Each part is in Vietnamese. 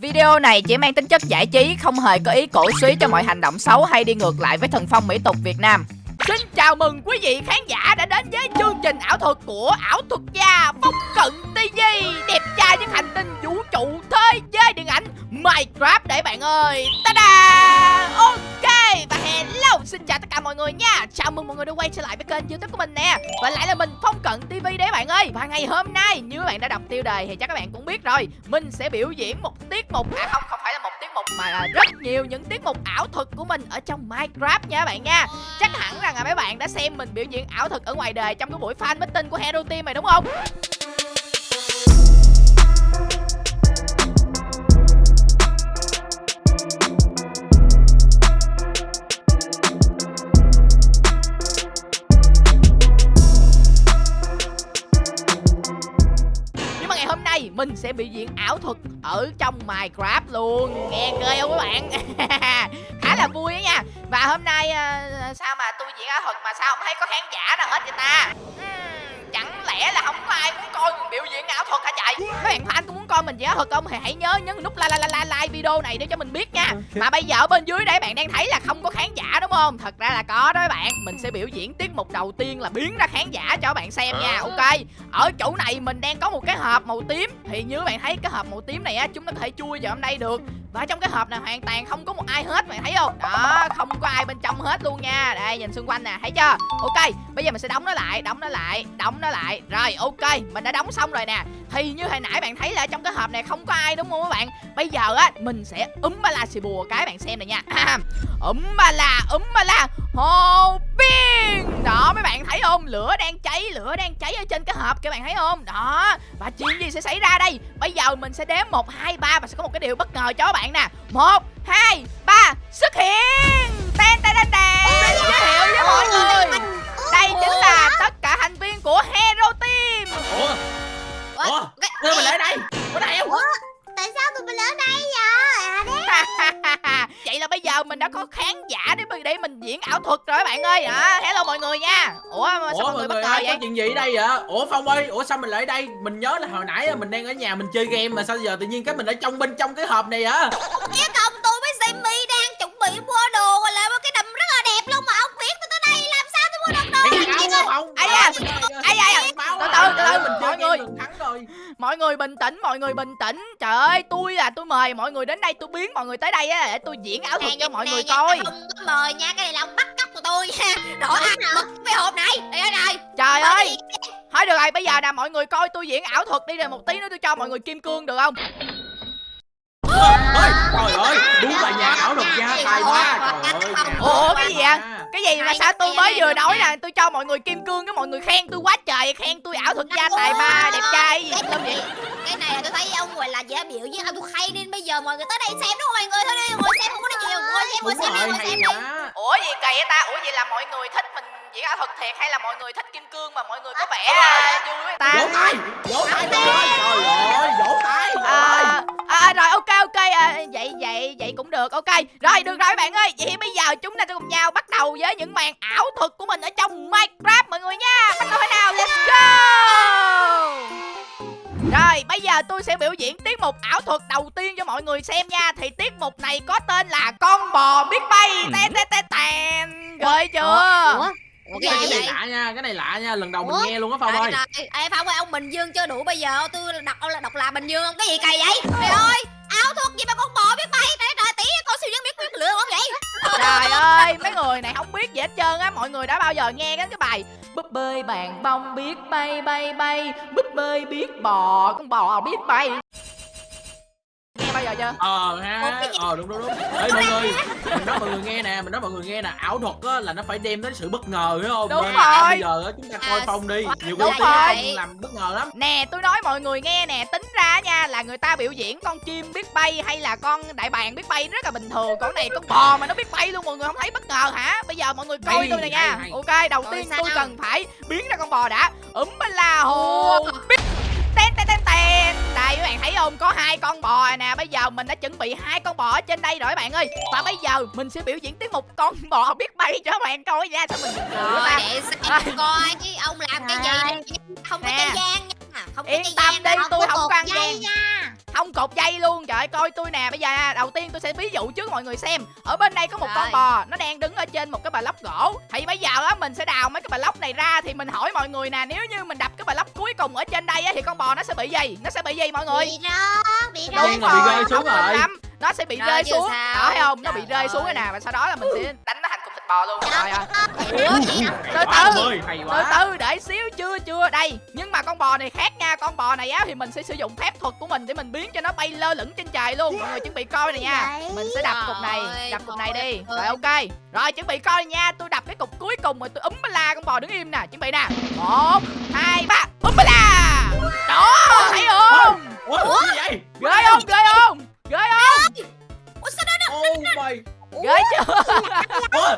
Video này chỉ mang tính chất giải trí, không hề có ý cổ suý cho mọi hành động xấu hay đi ngược lại với thần phong mỹ tục Việt Nam. Xin chào mừng quý vị khán giả đã đến với chương trình ảo thuật của ảo thuật gia Phong Cận TV Đẹp trai những hành tinh vũ trụ thế giới điện ảnh Minecraft để bạn ơi. Ta-da! Ok và hello xin chào tất cả mọi người nha. Chào mừng mọi người đã quay trở lại với kênh youtube của mình nè. Và lại là mình Phong Cận TV đấy bạn ơi. Và ngày hôm nay như các bạn đã đọc tiêu đề thì chắc các bạn cũng biết rồi Mình sẽ biểu diễn một tiết mục À không, không phải là một tiết mục mà là rất nhiều những tiết mục ảo thuật của mình ở trong Minecraft nha các bạn nha. Chắc hẳn rằng là mấy bạn đã xem mình biểu diễn ảo thuật ở ngoài đời trong cái buổi fan meeting của Hero Team này, đúng không? Mà ngày hôm nay mình sẽ biểu diễn ảo thuật ở trong Minecraft luôn. Nghe ghê không các bạn? Khá là vui đó nha. Và hôm nay ờ, sao mà ảo thuật mà sao không thấy có khán giả nào hết vậy ta? Ừm, Chẳng lẽ là không có ai muốn coi mình biểu diễn ảo thuật hả trời Các bạn fan có muốn coi mình diễn ảo thuật không thì hãy nhớ nhấn nút like like like like video này để cho mình biết nha. Mà bây giờ ở bên dưới đây bạn đang thấy là không có khán giả đúng không? Thật ra là có đó các bạn. Mình sẽ biểu diễn tiết mục đầu tiên là biến ra khán giả cho các bạn xem nha Ok? Ở chỗ này mình đang có một cái hộp màu tím. Thì như bạn thấy cái hộp màu tím này á chúng ta có thể chui vào trong đây được và trong cái hộp này hoàn toàn không có một ai hết, bạn thấy không? Đó, không có ai bên trong hết luôn nha. Đây, nhìn xung quanh nè, thấy chưa? Ok, bây giờ mình sẽ đóng nó lại, đóng nó lại, đóng nó lại. Rồi, ok, mình đã đóng xong rồi nè. Thì như hồi nãy bạn thấy là trong cái hộp này không có ai, đúng không các bạn? Bây giờ á, mình sẽ úm ba la xì bùa cái bạn xem này nha. Úm ba la, úm ba la. Hồ biên đó mấy bạn thấy không? Lửa đang cháy lửa đang cháy ở trên cái hộp các bạn thấy không? Đó và chuyện gì sẽ xảy ra đây? Bây giờ mình sẽ đếm một hai ba và sẽ có một cái điều bất ngờ cho các bạn nè. Một hai ba xuất hiện! Ten ten ten ten giới thiệu với mọi người. đây chính là tất ảo thuật rồi các bạn ơi đó hello mọi người nha ủa sao Ủa mọi người bất ngờ vậy có chuyện gì ở đây vậy? Ủa Phong ơi, ủa sao mình lại ở đây? Mình nhớ là hồi nãy mình đang ở nhà mình chơi game mà sao giờ tự nhiên cái mình ở trong bên trong cái hộp này á? Chứ không tôi với Sammy đang chuẩn bị mua đồ một cái đầm rất là đẹp luôn Mà ông biết tôi tới đây làm Ai da, ai da, từ từ, mọi người. được thắng rồi. mọi người bình tĩnh mọi người bình tĩnh. Trời ơi tôi là tôi mời mọi người đến đây tôi biến mọi người tới đây á để tôi diễn ảo thuật cho mọi người coi. Không có mời nha Cái này là ông bắt cóc của tôi nha. Rõ ăn mực cái hộp này. Đây đây đây trời ơi. thôi được rồi bây giờ nè mọi người coi tôi diễn ảo thuật đi rồi một tí nữa tôi cho mọi người kim cương được không? Ơi, trời ơi, đúng là nhà ảo thuật gia tài quá. Trời ơi, nhà Ủa, cái gì gia. Cái gì mà sao tôi mới vừa nói là tôi cho mọi người kim cương cái mọi người khen tôi quá trời khen tôi ảo thuật gia tài ba đẹp trai. Gì Cái đâu vậy này- Cái này là tôi thấy ông gọi là dễ biểu với ông tôi hay nên bây giờ mọi người tới đây xem đúng không mọi người? Thôi đi ngồi xem không có nói nhiều ngồi xem ngồi xem đi ngồi xem đi. ủa gì kỳ vậy ta? Ủa vậy là mọi người thích mình diễn ảo thuật thiệt hay là mọi người thích kim cương mà mọi người có vẻ là vui với ta Vỗ tay, vỗ tay. Trời ơi, vỗ tay. vỗ tay. à, à, rồi ok ok à, vậy vậy vậy cũng được ok. Rồi được rồi các bạn ơi. Vậy bây giờ chúng ta sẽ cùng nhau bắt đầu với những màn ảo thuật của mình ở trong minecraft mọi người nha. Bắt đầu thế nào? Let's go! Rồi bây giờ tôi sẽ biểu diễn tiết mục ảo thuật đầu tiên cho mọi người xem nha. Thì tiết mục này có tên là con bò biết bay. Ten ten ten ten Rồi chưa? Ủa? Ủa Cái cái này, cái này lạ nha, cái này lạ nha, lần đầu mình Ủa? nghe luôn á Phong ơi. Trời, trời, Ê Phong ơi ông Bình Dương chưa đủ bây giờ tôi đọc ông là đọc là Bình Dương không? Cái gì kỳ vậy? Trời ơi áo thuật gì mà con bò biết bay? Trời trời tí con siêu nhân biết biết lửa không vậy. Trời ơi mấy người này không biết gì hết trơn á. Mọi người đã bao giờ nghe cái cái bài Búp bơi bàn bông biết bay bay bay. Búp bơi biết bò Con bò biết bay Nghe bao giờ chưa? Ờ ha, ờ đúng đúng đúng. Ê mọi người, mình nói mọi người nghe nè, mình nói mọi người nghe nè, ảo thuật á là nó phải đem đến sự bất ngờ phải không? Đúng là rồi. Bây giờ á chúng ta coi À, Phong đi, nhiều rồi. Phong làm bất ngờ lắm. Nè tôi nói mọi người nghe nè. Tính ra nha là người ta biểu diễn con chim biết bay Hay là con đại bàng biết bay rất là bình thường. Còn này con bò mà nó biết bay luôn Mọi người không thấy bất ngờ hả? Bây giờ mọi người coi Hay, tôi nè nha. hay, hay. Ok đầu Rồi tiên tôi cần phải biến ra con bò đã. Úm ba la hồ biết các bạn thấy không? Có hai con bò nè. Bây giờ mình đã chuẩn bị hai con bò ở trên đây rồi các bạn ơi. Và bây giờ mình sẽ biểu diễn tiếp một con bò biết bay cho các bạn coi nha. Sao mình cười ta? để xem coi chứ ông làm cái gì không có Nè. chơi gian nha không có Yên tâm đi, tôi không dây gian. nha không cột dây luôn trời ơi, coi tôi nè bây giờ nha, đầu tiên tôi sẽ ví dụ trước mọi người xem ở bên đây có một con Rồi. bò nó đang đứng ở trên một cái bà lóc gỗ thì bây giờ á mình sẽ đào mấy cái bà lóc này ra thì mình hỏi mọi người nè nếu như mình đập cái bà lóc cuối cùng ở trên đây á thì con bò nó sẽ bị gì nó sẽ bị gì mọi người bị rớt bị Đúng rớt là bị rơi xuống không rồi. đúng lắm nó sẽ bị Rơi xuống sao? đó thấy không nó bị Trời rơi xuống cái ơi. nè và sau đó là mình sẽ đánh nó thành bò luôn rồi à. ủa từ từ ơi, hay từ quá. từ để xíu chưa chưa. Đây nhưng mà con bò này khác nha. Con bò này á thì mình sẽ sử dụng phép thuật của mình để mình biến cho nó bay lơ lửng trên trời luôn. Mọi người chuẩn bị coi này nha. Mình sẽ đập cục này Trời đập cục này ơi, đi. Ơi. rồi ok. Rồi chuẩn bị coi nha. Tôi đập cái cục cuối cùng rồi tôi úm ba la con bò đứng im nè. Chuẩn bị nè. Một hai ba. Úm ba la. Đó thấy không? Ủa, gì vậy? ghê không? ghê không? Ghê không? Ủa sao đó Oh my ghê chưa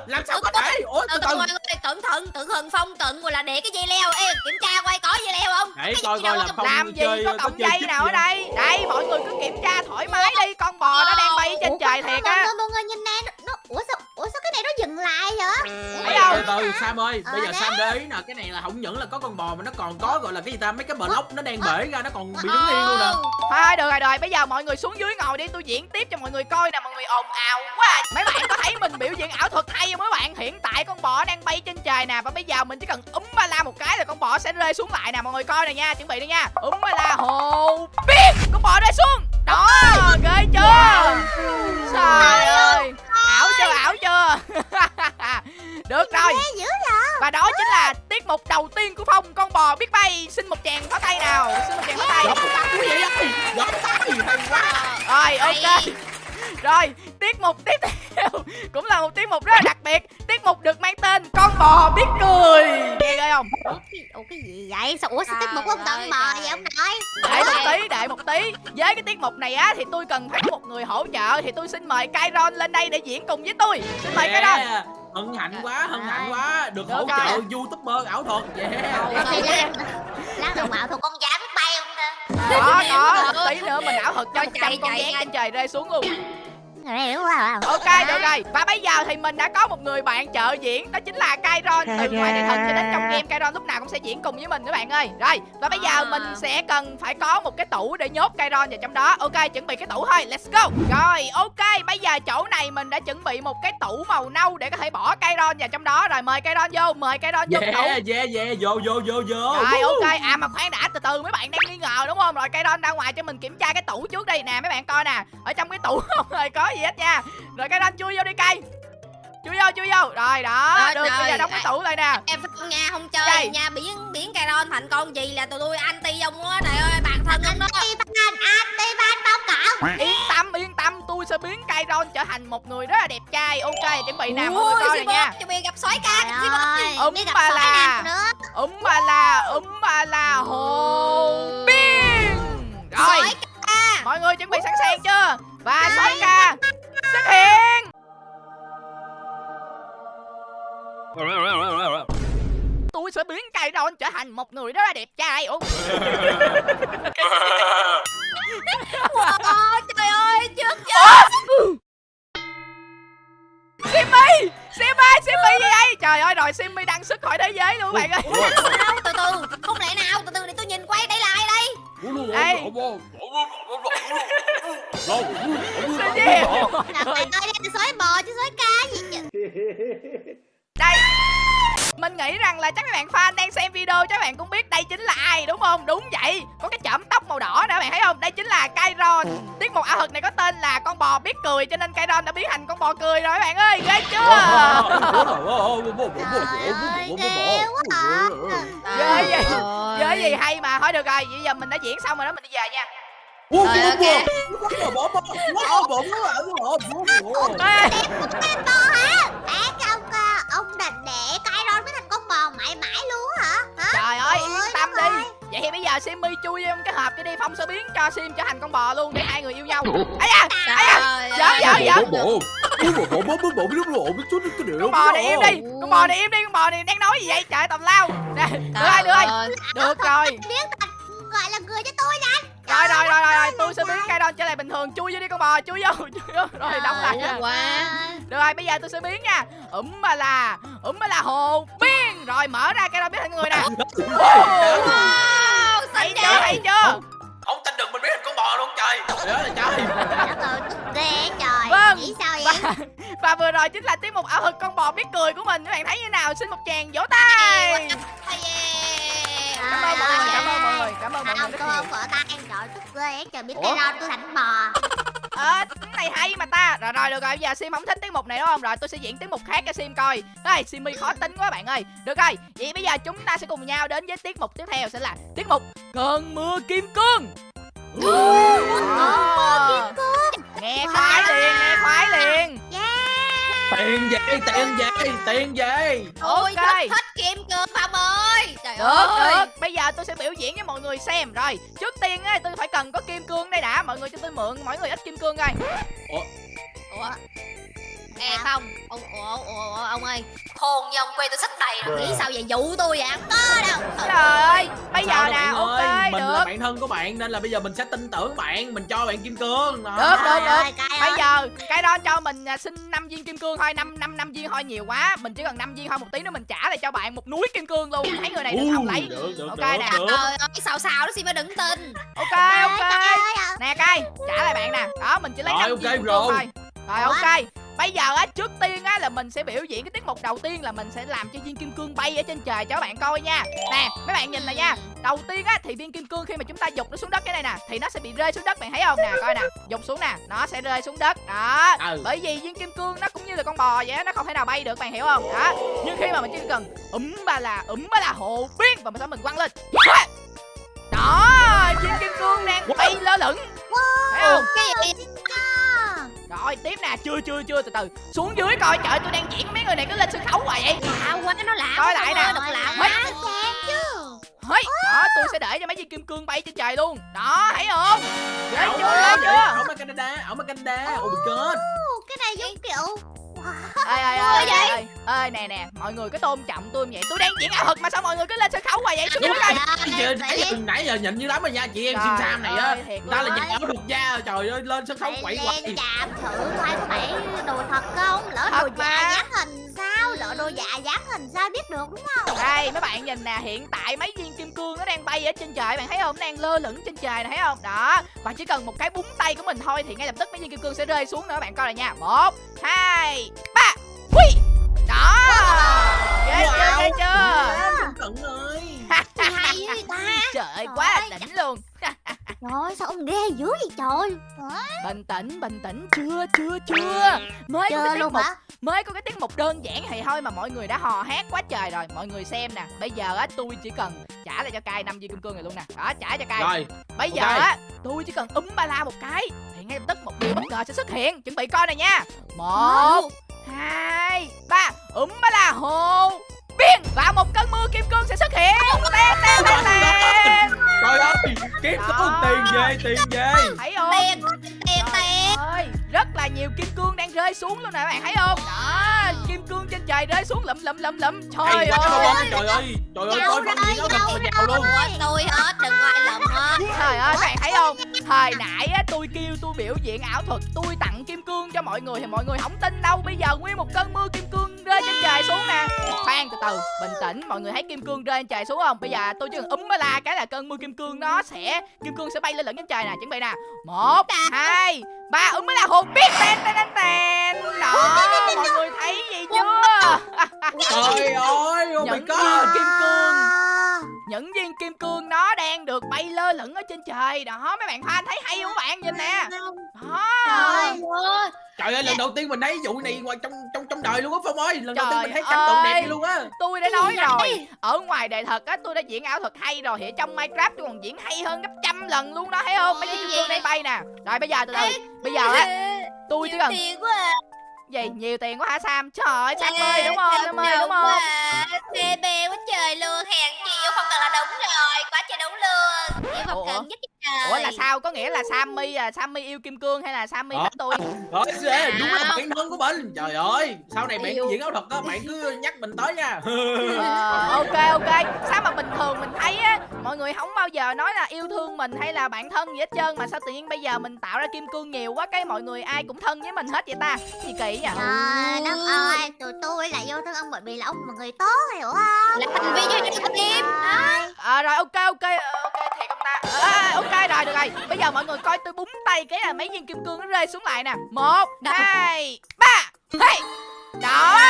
làm sao có thể? Ủa, từ từ. cẩn thận cẩn thận phong cẩn rồi là để cái dây leo. Ê kiểm tra coi có dây leo không? Để coi coi làm không làm gì có cọng dây nào ở đây? Đây mọi người cứ kiểm tra thoải mái đi con bò nó đang bay trên Ủa, trời thiệt á. mọi người nhìn nè lại Thấy không? từ từ Sam ơi Ờ, bây giờ đấy. Sam để ý nè cái này là không những là có con bò mà nó còn có gọi là cái gì ta mấy cái block nó đang bể ra nó còn bị đứng yên luôn nè. Thôi được rồi rồi bây giờ mọi người xuống dưới ngồi đi tôi diễn tiếp cho mọi người coi nè mọi người ồn ào quá. Mấy bạn có thấy mình biểu diễn ảo thuật hay không mấy bạn? Hiện tại con bò đang bay trên trời nè Và bây giờ mình chỉ cần úm ba la một cái là con bò sẽ rơi xuống lại nè Mọi người coi nè nha chuẩn bị đi nha. Úm ba la hồ biết Con bò rơi xuống. Đó ghê chưa? Trời ơi Ảo chưa ảo chưa Được rồi. Và đó chính là tiết mục đầu tiên của Phong. Con bò biết bay Xin một chàng pháo tay nào. Xin một chàng pháo tay. Tay hay quá. Rồi ok. Rồi tiết mục tiếp theo Cũng là một tiết mục rất là đặc biệt. Tiết mục được mang tên Con bò biết cười. Nghe ghê không? Ủa cái, gì vậy? Sao ủa sao tiết mục tận ơi, mò trời. vậy ông nội? Đợi một tí đợi một tí. Với cái tiết mục này á Thì tôi cần phải có một người hỗ trợ. Thì tôi xin mời Kairon lên đây để diễn cùng với tôi. Xin mời Kairon. Yeah. Hân hạnh quá hân hạnh quá. Được hỗ trợ youtuber ảo thuật. Yeah. Lan đồng bạo thuộc con dám bay không ta? Có có. Tí nữa mình ảo thuật cho chạy, con chạy gián nhanh. trên trời rơi xuống luôn Ok được rồi. Và bây giờ thì mình đã có một người bạn trợ diễn Đó chính là Kairon. Từ ngoài truyền hình cho đến trong game Kairon lúc nào cũng sẽ diễn cùng với mình các bạn ơi. Rồi và bây giờ À. mình sẽ cần phải có một cái tủ để nhốt Kairon vào trong đó. Ok chuẩn bị cái tủ thôi. Let's go. Rồi ok bây giờ chỗ này mình đã chuẩn bị một cái tủ màu nâu Để có thể bỏ Kairon vào trong đó. Rồi mời Kairon vô Mời Kairon vô cái tủ. Yeah yeah yeah. Vô vô vô vô. Rồi ok. À mà khoan đã từ từ mấy bạn đang nghi ngờ đúng không? Rồi cây don ra ngoài cho mình kiểm tra cái tủ trước đi. Nè mấy bạn coi nè. Ở trong cái tủ không hề có gì hết nha. Rồi cây don chui vô đi cây. Chui vô chui vô. Rồi đó. Rồi, được bây giờ rồi. đóng cái tủ lại nè. Em không nha không chơi Đây. nha biến biến Kairon thành con gì là tụi tôi anti ông á trời ơi bạn thân ông đó. Anti ban anti ban báo cáo. Yên tâm yên tâm tôi sẽ biến cây don trở thành một người rất là đẹp trai. Ok chuẩn bị nè mọi người coi này Simon, nha. chuẩn bị gặp sói ca Ấm bà sói là. nào nữa. Úm ba la úm ba la hồ biên rồi. Sói ca. Mọi người chuẩn bị sẵn sàng chưa và sói ca. Xuất hiện. Tôi sẽ biến cây don trở thành một người rất là đẹp trai Ủa, Wow, trời ơi trước chưa Simmy! Simmy Simmy gì vậy trời ơi rồi Simmy đăng xuất khỏi thế giới luôn các bạn ơi. Sao từ từ không lẽ nào? Từ từ để tôi nhìn quay đây là ai đây Ê. Cái gì Trời ơi đây là sói bò chứ sói cá gì chứ đây mình nghĩ rằng là chắc các bạn fan đang xem video chắc các bạn cũng biết đây chính là ai đúng không đúng vậy có cái chỏm tóc màu đỏ đó bạn thấy không đây chính là Kairon tiết mục ảo thuật này có tên là con bò biết cười cho nên Kairon đã biến thành con bò cười rồi các bạn ơi ghê chưa ghê quá Ghê vậy gì hay mà thôi được rồi bây giờ mình đã diễn xong rồi đó mình đi về nha Ủa, Rồi, ok. bỏ bỏ bỏ bỏ bỏ bỏ bỏ Ê, Con bò hả Ác ông à, ông định để cái đó mới thành con bò mãi mãi luôn hả? Hả? Trời ơi yên Ôi, tâm đất đi. ơi. vậy thì bây giờ Simmy chui vô cái hộp cho đi phong sẽ biến cho Sim trở thành con bò luôn để hai người yêu nhau. Ấy da ấy da. Trời Dạ, ơi. dạ, dạ. con bò này im đi con bò này im đi con bò này đang nói gì vậy? Trời tầm lao. Nè được rồi được rồi được rồi. Biến thành gọi là người cho tôi nè rồi rồi rồi rồi, rồi tôi sẽ biến cây don trở lại bình thường. Chui vô đi con bò chui vô chui vô. Rồi đóng lại quá. Được rồi bây giờ tôi sẽ biến nha. Ủm mà là ủm mà là hồ biến rồi mở ra cây don biến thành người nè. Wow, thấy chưa thấy chưa? Không tin được mình biết thành con bò luôn trời. Trời ơi là trời ghê Vâng. Nghĩ sao và, vậy? Và vừa rồi chính là tiết mục ảo thuật con bò biết cười của mình. Các bạn thấy như nào? Xin một tràng vỗ tay cảm ơn mọi người cảm ơn mọi người cảm ơn mọi người Không rất tôi nhiều. không vợ tay Trời tức ghê Trời biết cây ron tôi thành bò. Ờ cái này hay mà ta. Rồi rồi được rồi bây giờ sim không thích tiết mục này đúng không? Rồi tôi sẽ diễn tiết mục khác cho sim coi. Đây simmy khó tính quá bạn ơi. Được rồi vậy bây giờ chúng ta sẽ cùng nhau đến với tiết mục tiếp theo sẽ là tiết mục cơn mưa kim cương. Đó. nghe khoái liền nghe khoái liền. Tiền về tiền về tiền về Ôi thích thích kim cương Phong ơi được được. Bây giờ tôi sẽ biểu diễn cho mọi người xem. Rồi trước tiên á tôi phải cần có kim cương đây đã. Mọi người cho tôi mượn mỗi người ít kim cương coi. Ủa Ê không? Ông, ủa, ủa, ủa, ông ơi. Khôn như ông quê tôi sách đầy rồi. Nghĩ sao vậy? Dụ tôi vậy? Không có đâu. Trời ơi bây giờ nè ok ơi, mình là được. bạn thân của bạn nên là bây giờ mình sẽ tin tưởng bạn mình cho bạn kim cương. Được, được, ơi cay bây ơi. giờ cái đó cho mình à, xin 5 viên kim cương thôi năm năm năm viên thôi nhiều quá. Mình chỉ cần 5 viên thôi một tí nữa mình trả lại cho bạn một núi kim cương luôn. Thấy người này được không lấy? được được Ok được, nè. được. Trời ơi sao sao đó xin mới đừng tin. Ok ok. nè cay trả lại bạn nè. Đó mình chỉ lấy Rồi, 5 ok viên kim cương rồi. thôi rồi ok bây giờ á trước tiên á là mình sẽ biểu diễn cái tiết mục đầu tiên là mình sẽ làm cho viên kim cương bay ở trên trời cho các bạn coi nha. Nè mấy bạn nhìn này nha đầu tiên á thì viên kim cương khi mà chúng ta dục nó xuống đất cái này nè thì nó sẽ bị rơi xuống đất bạn thấy không nè? Coi nè dục xuống nè nó sẽ rơi xuống đất. Đó Ừ. bởi vì viên kim cương nó cũng như là con bò vậy á, nó không thể nào bay được bạn hiểu không? Đó nhưng khi mà mình chỉ cần úm ba là úm ba là hồ biến và mình sau mình quăng lên. Đó viên kim cương đang bay lơ lửng. Thấy không? Cái gì rồi tiếp nè. Chưa chưa chưa. Từ từ. Xuống dưới coi. Trời tôi đang diễn mấy người này cứ lên sân khấu hoài vậy. Lạ quá nó lạ Coi lại nè. Độc lạ quá. Hây, đó tôi sẽ để cho mấy viên kim cương bay trên trời luôn. Đó thấy không? Ghê chưa? ghê chưa? Mà Canada mà Canada. Oh my god Cái này giống kiểu ơi ơi ơi ơi ơi ơi nè nè mọi người cứ tôn trọng tôi vậy. Tôi đang diễn ảo thuật mà sao mọi người cứ lên sân khấu hoài vậy? Xuống dưới coi Chị, nãy giờ nãy giờ nhịn như lắm rồi nha chị em sim sam này á. ta là nhà ảo thuật gia trời ơi lên sân khấu quậy quậy chạm thử coi có phải đồ thật không? Lỡ đồ giả dán hình sao Lỡ đồ giả dán hình sao biết được đúng không? Đây mấy bạn nhìn nè hiện tại mấy viên kim cương nó đang bay ở trên trời bạn thấy không? Nó đang lơ lửng trên trời này thấy không? Đó và chỉ cần một cái búng tay của mình thôi thì ngay lập tức mấy viên kim cương sẽ rơi xuống nữa bạn coi này nha. Một hai ba hui đó! Ghê chưa ghê chưa? cận ơi Gì hay với ta trời ơi quá là đỉnh luôn Trời ơi sao ông ghê dữ vậy trời? Bình tĩnh bình tĩnh. Chưa chưa chưa. Mới có cái tiết mục hả? mới có cái tiết mục đơn giản thì thôi mà mọi người đã hò hét quá trời rồi. Mọi người xem nè. Bây giờ á tôi chỉ cần trả lại cho cai năm viên kim cương này luôn nè. Đó trả cho cai rồi bây giờ ok. á tôi chỉ cần úm ba la một cái thì ngay lập tức một điều bất ngờ sẽ xuất hiện. Chuẩn bị coi này nha. Một hai ba. Úm ba la hồ biên và một cơn mưa kim cương sẽ xuất hiện. Ten ten ten ten trời ơi kiếm số tiền về tiền về thấy không Tiền tiền Trời tiền ơi, rất là nhiều kim cương đang rơi xuống luôn nè các bạn thấy không? Đó, kim cương trên trời rơi xuống lụm lụm lụm lụm. Trời ơi. trời ơi trời ơi rồi, diễn ảo giàu thuật mà giàu luôn tôi hết đừng có ai lầm hết Trời ơi, các bạn thấy không? Thời nãy á tôi kêu tôi biểu diễn ảo thuật, tôi tặng kim cương cho mọi người thì mọi người không tin đâu. Bây giờ nguyên một cơn mưa kim cương Khoan từ từ, bình tĩnh, mọi người thấy kim cương rơi trên trời xuống không? Bây giờ tôi chỉ cần úm mới la cái là cơn mưa kim cương nó sẽ kim cương sẽ bay lên lẫn trên trời nè, chuẩn bị nè. Một, hai, ba, úm mới la hồn biết ten ten ten ten. Đó, mọi người thấy gì chưa? trời ơi oh my god kim cương những viên kim cương nó đang được bay lơ lửng ở trên trời. Đó mấy bạn fan thấy hay không các bạn? Nhìn nè. Đó. Trời ơi. Trời ơi lần đầu tiên mình thấy vụ này ngoài trong trong trong đời luôn á phong ơi. Lần đầu tiên mình thấy cảnh tượng đẹp luôn á. Tôi đã nói rồi. ở ngoài đời thật á tôi đã diễn ảo thuật hay rồi. Ở trong minecraft tôi còn diễn hay hơn gấp trăm lần luôn đó thấy không? Mấy viên kim cương đang bay nè. Rồi bây giờ từ từ. Bây giờ á tôi chỉ Nhiều cần tiền quá à. gì nhiều tiền quá hả sam? Trời ơi sam ơi đúng không? sam ơi đúng không? Bê bê quá trời luôn yêu không cần là đúng rồi Quá trời đúng luôn không Ủa? cần nhất trời. ủa là sao? Có nghĩa là sammy à sammy yêu kim cương hay là sammy Ờ. thích tôi? rồi sẽ đúng là bạn thân của mình. Trời ơi sau này bạn diễn ảo thuật á bạn cứ nhắc mình tới nha. Ờ, ok ok. Sao mà bình thường mình thấy á mọi người không bao giờ nói là yêu thương mình hay là bạn thân gì hết trơn mà sao tự nhiên bây giờ mình tạo ra kim cương nhiều quá cái mọi người ai cũng thân với mình hết vậy ta? Gì kỳ vậy? Trời đất ơi Tụi tôi là yêu thương ông bởi vì là ông là người tốt hiểu không? Là thành viên cho Trời ờ rồi ok ok ờ, ok à, ok rồi được rồi. Bây giờ mọi người coi tôi búng tay cái là mấy viên kim cương nó rơi xuống lại nè. Một hai ba. Hey. Đó.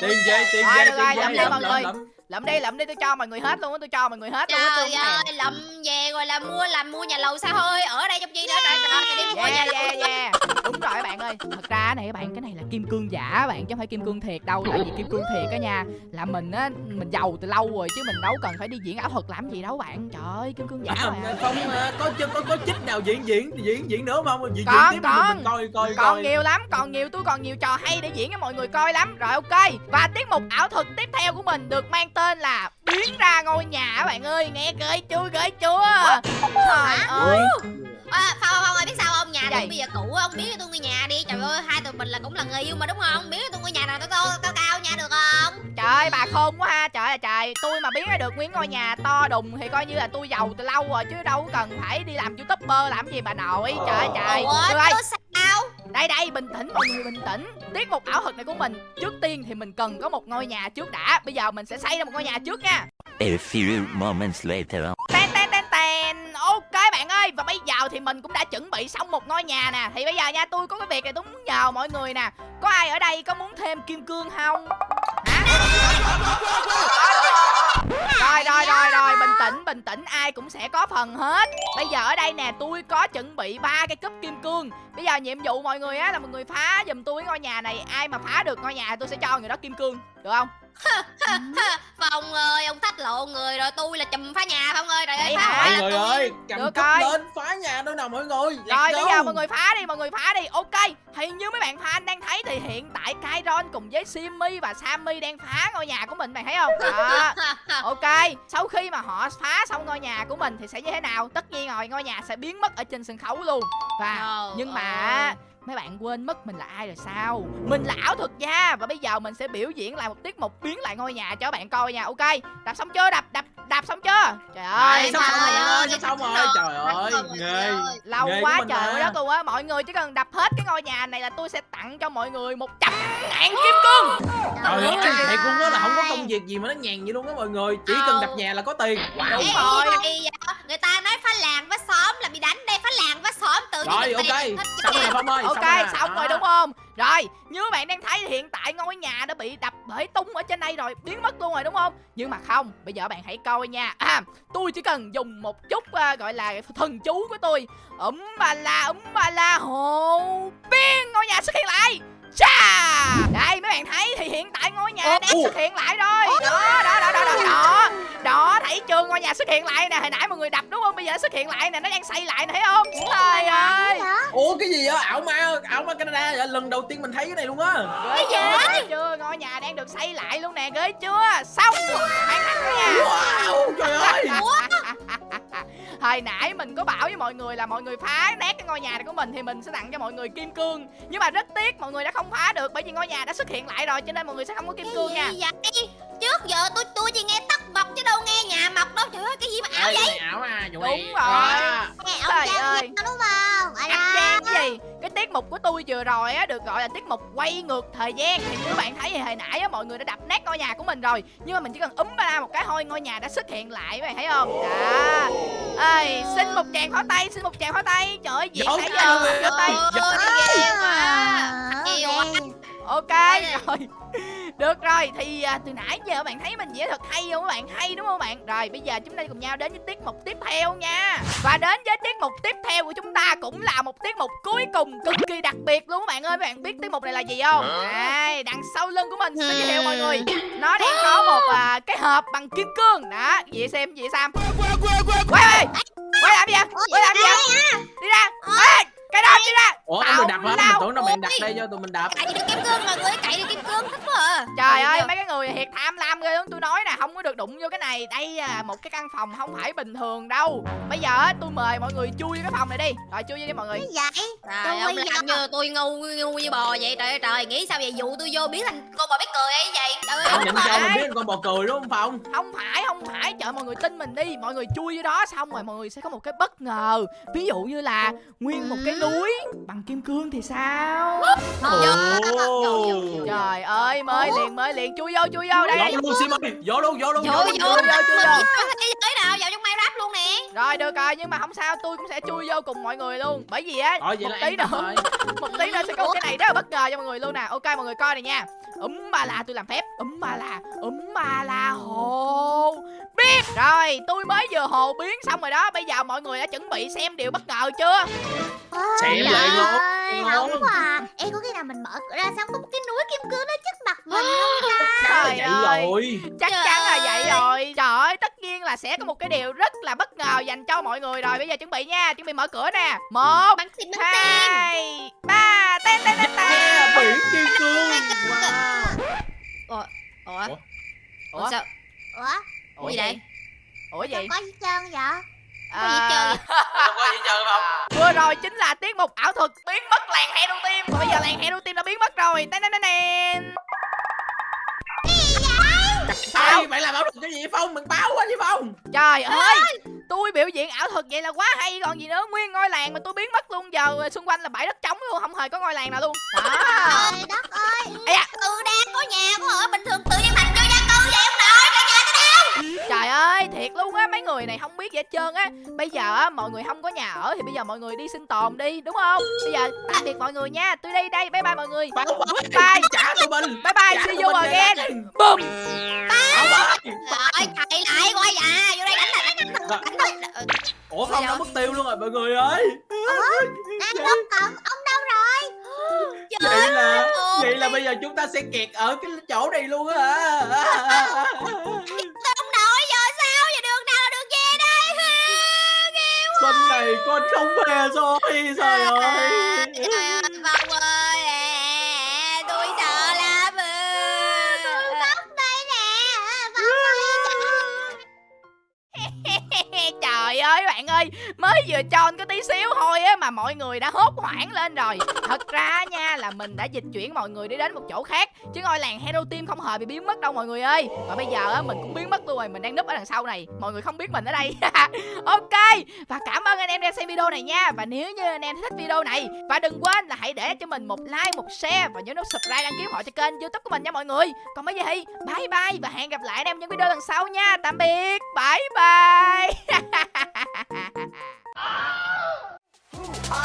Tiền về tiền về tiền về đi lượm lượm đi lượm đi tôi cho mọi người hết luôn á tôi cho mọi người hết luôn á tôi Trời ơi, lậm về rồi là mua làm mua nhà lầu xa hơi ở đây trong chi nữa rồi rồi đi mua nhà lầu. Đúng rồi các bạn ơi. Thật ra này các bạn Cái này là kim cương giả các bạn Chứ không phải kim cương thiệt đâu Tại vì kim cương thiệt á nha Là mình á Mình giàu từ lâu rồi Chứ mình đâu cần phải đi diễn ảo thuật làm gì đâu bạn. Trời ơi kim cương giả À, mà. không à, có có có có chích nào diễn diễn diễn diễn nữa không? Diễn Còn, diễn tiếp còn. mình coi coi còn coi nhiều lắm còn nhiều tôi còn nhiều trò hay để diễn cho mọi người coi lắm. Rồi ok. Và tiết mục ảo thuật tiếp theo của mình được mang tên là biến ra ngôi nhà các bạn ơi. Nghe ghê chưa ghê chưa trời ơi. À, Phong Phong ơi biết sao không? Nhà tôi bây giờ cũ ông biết cho tôi ngôi nhà đi. Trời ơi hai tụi mình là cũng là người yêu mà đúng không? Biết cho tôi ngôi nhà nào to to cao cao nha được không? Trời ơi bà khôn quá ha. Trời ơi trời. Tôi mà biến ra được nguyên ngôi nhà to đùng thì coi như là tôi giàu từ lâu rồi chứ đâu cần phải đi làm youtuber làm gì bà nội. Trời ơi trời. Ủa tôi sao đây đây bình tĩnh mọi người bình tĩnh. Tiết mục ảo thuật này của mình. Trước tiên thì mình cần có một ngôi nhà trước đã. Bây giờ mình sẽ xây ra một ngôi nhà trước nha. A few moments later. Ten ten ten ten. Ok bạn ơi. Và bây giờ thì mình cũng đã chuẩn bị xong một ngôi nhà nè. Thì bây giờ nha tôi có cái việc này tôi muốn nhờ mọi người nè. Có ai ở đây có muốn thêm kim cương không? Hả? Rồi rồi rồi rồi. Bình tĩnh bình tĩnh. Ai cũng sẽ có phần hết. Bây giờ ở đây nè tôi có chuẩn bị ba cái cúp kim cương Bây giờ nhiệm vụ mọi người á là mọi người phá giùm tôi cái ngôi nhà này Ai mà phá được ngôi nhà tôi sẽ cho người đó kim cương Được không Phong ơi ông thách lộ người rồi tôi là chùm phá nhà Phong ơi trời ơi Vậy phá hả? mọi là người tôi ơi cầm Được cúp rồi. lên phá nhà đâu nào mọi người Let's Rồi bây go. giờ mọi người phá đi, mọi người phá đi. Ok, thì như mấy bạn fan đang thấy thì hiện tại Kairon cùng với Simmy và Sammy đang phá ngôi nhà của mình, bạn thấy không? Đó. Ok, sau khi mà họ phá xong ngôi nhà của mình thì sẽ như thế nào? Tất nhiên rồi, ngôi nhà sẽ biến mất ở trên sân khấu luôn. Và nhưng mà ơi. mấy bạn quên mất mình là ai rồi sao? Mình là ảo thuật gia và bây giờ mình sẽ biểu diễn lại một tiết mục biến lại ngôi nhà cho các bạn coi nha. Ok, đạp xong chưa? Đạp đạp đạp xong chưa? Trời ơi, sắp xong rồi ơi, sắp xong rồi Trời ơi, nghề lâu Nghề quá trời mà. đất luôn á mọi người chỉ cần đập hết cái ngôi nhà này là tôi sẽ tặng cho mọi người một trăm ngàn kim cương Trời ơi, thiệt luôn á là không có công việc gì mà nó nhàn vậy luôn á mọi người Chỉ cần đập nhà là có tiền Đúng rồi. Người ta nói phá làng phá xóm là bị đánh đây phá làng phá xóm tự nhiên Rồi ok, xong rồi. Phong ơi ok rồi. xong rồi đúng không? Rồi như các bạn đang thấy hiện tại ngôi nhà đã bị đập bể tung ở trên đây rồi biến mất luôn rồi đúng không? Nhưng mà không bây giờ bạn hãy coi nha. À, tôi chỉ cần dùng một chút à, gọi là thần chú của tôi. Ấm ba la ấm ba la hồ biên ngôi nhà xuất hiện lại. Chà! Đây mấy bạn thấy thì hiện tại ngôi nhà đang xuất hiện lại rồi. Đó, đó. Ngôi nhà xuất hiện lại nè, hồi nãy mọi người đập đúng không? Bây giờ xuất hiện lại nè, nó đang xây lại nè thấy không? Trời ơi. Ủa cái gì á ảo ma ảo ma Canada vậy? lần đầu tiên mình thấy cái này luôn á chưa? Ghê chưa? Ngôi nhà đang được xây lại luôn nè, ghê chưa? Xong hoàn thành nha. Wow trời ơi Hồi nãy mình có bảo với mọi người là mọi người phá nát cái ngôi nhà này của mình thì mình sẽ tặng cho mọi người kim cương. Nhưng mà rất tiếc mọi người đã không phá được bởi vì ngôi nhà đã xuất hiện lại rồi cho nên mọi người sẽ không có kim cương nha. Cái gì vậy? Trước giờ tôi tôi chỉ nghe tóc mọc chứ đâu nghe nhà mọc đâu. Trời ơi cái gì mà ảo vậy? cái ảo à Đúng rồi. à. Trời ơi. Đúng không? Alo. gian gì cái tiết mục của tôi vừa rồi á được gọi là tiết mục quay ngược thời gian thì như bạn thấy thì hồi nãy á mọi người đã đập nát ngôi nhà của mình rồi nhưng mà mình chỉ cần úm ba la một cái thôi ngôi nhà đã xuất hiện lại các bạn thấy không đó ơi xin một tràng pháo tay xin một tràng pháo tay. Trời ơi diễn nãy giờ giơ tay. Yêu quá. ok rồi được rồi thì à, từ nãy giờ bạn thấy mình diễn thật hay không các bạn? Hay đúng không bạn? Rồi bây giờ chúng ta cùng nhau đến với tiết mục tiếp theo nha. Và đến với tiết mục tiếp theo của chúng ta cũng là một tiết mục cuối cùng cực kỳ đặc biệt luôn các bạn ơi. Các bạn biết tiết mục này là gì không? Đây đằng sau lưng của mình sẽ giới thiệu mọi người. Nó đang có một à, cái hộp bằng kim cương. Đó vậy xem vậy sam quay ơi quay làm gì vậy? Quay làm gì vậy? Đi ra. Ê, cái đó đi ra. Ủa được đập hả? Mình tưởng lao. Đặt đây cho tụi mình đập Cậy được kim cương mọi người cậy được kim cương thích quá à. Trời ơi chưa? mấy cái người thiệt tham lam ghê lắm Tôi nói nè không có được đụng vô cái này. Đây là một cái căn phòng không phải bình thường đâu. Bây giờ á, tôi mời mọi người chui vô cái phòng này đi. Rồi chui vô đi mọi người. Cái vậy? Trời Tôi ông làm như tôi ngu ngu như bò vậy. Trời trời nghĩ sao vậy? Dụ tôi vô biến thành con bò biết cười ấy vậy? Trời ơi Ông không phải. mình biết con bò cười đúng không Phong? Không phải không phải. Trời mọi người tin mình đi. Mọi người chui vô đó xong rồi mọi người sẽ có một cái bất ngờ. Ví dụ như là nguyên một cái núi. Bằng kim cương thì sao Trời ơi mới liền mới liền. Chui vô chui vô đây. Vô luôn Sim ơi Vô luôn vô luôn vô vô vô luôn. vô, giới nào? Vào trong Minecraft luôn rồi được rồi nhưng mà không sao tôi cũng sẽ chui vô cùng mọi người luôn. Bởi vì á vậy một tí nữa một tí nữa sẽ có một cái này rất là bất ngờ cho mọi người luôn nè. Ok mọi người coi này nha. Úm ba la tôi làm phép. Úm ba la úm ba la hồ. Biến rồi tôi mới vừa hồ biến xong rồi đó. Bây giờ mọi người đã chuẩn bị xem điều bất ngờ chưa Trời lại luôn. Không quá. À. Ê có khi nào mình mở cửa ra xong có một cái núi kim cương nó trước mặt mình không ta? trời vậy ơi rồi chắc Trời chắn là vậy rồi. Trời ơi tất nhiên là sẽ có một cái điều rất là bất ngờ dành cho mọi người rồi. Bây giờ chuẩn bị nha. Chuẩn bị mở cửa nè. Một bắn tim bắn hai ba tên tên tên tên biển kim cương. wow. Ủa Ủa? ủa? Sao? Ủa? Ủa gì đây? ủa gì? có gì trơn vậy Gì hết trơn không có gì chơi không? Vừa rồi chính là tiết mục ảo thuật biến mất làng hero team và bây giờ làng hero team đã biến mất rồi. Tên tên tên Ê, bạn làm ảo thuật cái gì vậy phong? Mình báo quá chứ phong. Trời ơi tôi biểu diễn ảo thuật vậy là quá hay. Còn gì nữa? Nguyên ngôi làng mà tôi biến mất luôn. Giờ xung quanh là bãi đất trống luôn không hề có ngôi làng nào luôn. Đó Trời đất ơi. Ây da. ừ đang có nhà có ở bình thường tự nhiên thành Trời ơi, thiệt luôn á, mấy người này không biết gì hết trơn á. Bây giờ á, mọi người không có nhà ở thì bây giờ mọi người đi sinh tồn đi, đúng không? Bây giờ tạm biệt mọi người nha, tôi đi đây, bye bye mọi người. Quá Bye. trả tụi mình. Bye bye, see you again. Boom. Quá trời thầy lại qua nhà vô đây đánh lại đánh đánh đánh ủa phong đã mất tiêu luôn rồi mọi người ơi. Đang không còn Ông đâu rồi. Vậy là ơi. vậy là bây giờ chúng ta sẽ kẹt ở cái chỗ này luôn á Xuân này con không về rồi Trời ơi bạn ơi, mới vừa tròn có tí xíu thôi á mà mọi người đã hốt hoảng lên rồi. Thật ra nha là mình đã dịch chuyển mọi người đi đến một chỗ khác Chứ ngôi làng Hero Team không hề bị biến mất đâu mọi người ơi. Và bây giờ á mình cũng biến mất luôn rồi, mình đang núp ở đằng sau này. Mọi người không biết mình ở đây. Ok, và cảm ơn anh em đang xem video này nha. Và nếu như anh em thích video này Và đừng quên là hãy để cho mình một like, một share Và nhớ nút subscribe đăng ký họ cho kênh youtube của mình nha mọi người. Còn bây giờ thì bye bye Và hẹn gặp lại anh em những video lần sau nha. Tạm biệt, bye bye. Are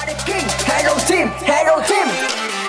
the king, Hero Team, Hero Team.